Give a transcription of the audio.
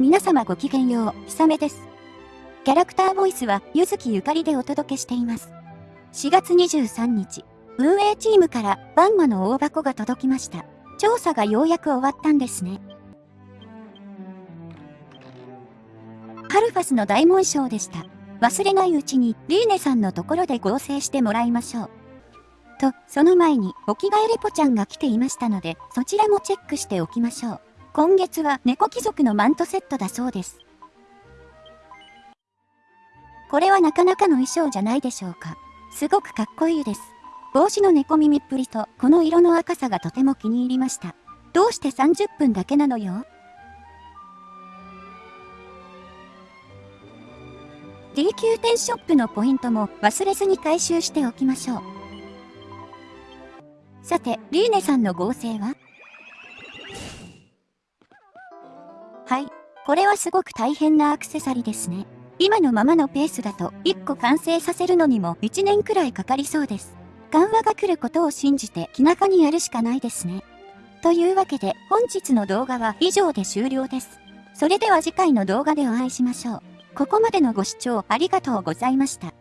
皆様ごきげんよう、ひさめです。キャラクターボイスは、ゆずきゆかりでお届けしています。4月23日、運営チームからバンマの大箱が届きました。調査がようやく終わったんですね。ハルファスの大紋章でした。忘れないうちにリーネさんのところで合成してもらいましょう。と、その前にお着替えレポちゃんが来ていましたので、そちらもチェックしておきましょう。今月は猫貴族のマントセットだそうです。これはなかなかの衣装じゃないでしょうか。すごくかっこいいです。帽子の猫耳っぷりとこの色の赤さがとても気に入りました。どうして30分だけなのよ ?DQ 店ショップのポイントも忘れずに回収しておきましょう。さて、リーネさんの合成は？はい。これはすごく大変なアクセサリーですね。今のままのペースだと1個完成させるのにも1年くらいかかりそうです。緩和が来ることを信じて気長にやるしかないですね。というわけで本日の動画は以上で終了です。それでは次回の動画でお会いしましょう。ここまでのご視聴ありがとうございました。